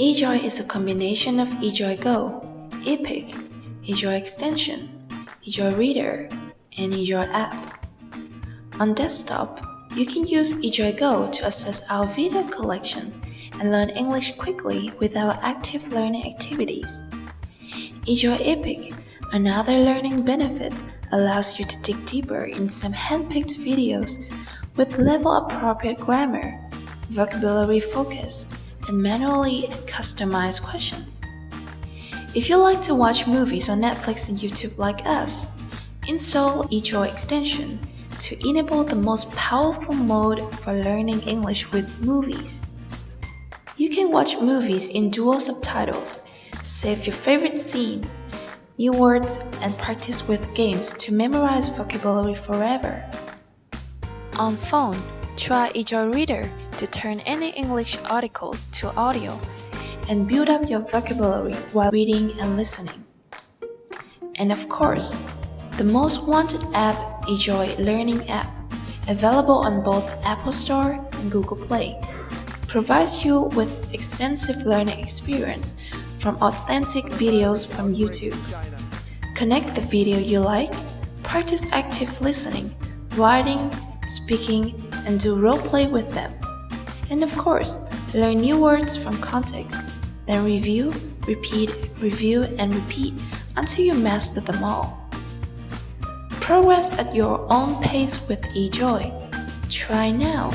eJoy is a combination of eJoy Go, Epic, eJoy Extension, eJoy Reader, and eJoy app. On desktop, you can use eJoy Go to access our video collection and learn English quickly with our active learning activities. eJoy Epic, another learning benefit, allows you to dig deeper in some handpicked videos with level appropriate grammar, vocabulary focus, and manually customize questions. If you like to watch movies on Netflix and YouTube like us, install eJoy extension to enable the most powerful mode for learning English with movies. You can watch movies in dual subtitles, save your favorite scene, new words, and practice with games to memorize vocabulary forever. On phone, try eJoy Reader to turn any English articles to audio and build up your vocabulary while reading and listening. And of course, the most wanted app, eJoy Learning app, available on both Apple Store and Google Play, provides you with extensive learning experience from authentic videos from YouTube. Connect the video you like, practice active listening, writing, speaking, and do role play with them. And of course, learn new words from context, then review, repeat, review, and repeat until you master them all. Progress at your own pace with eJoy. Try now.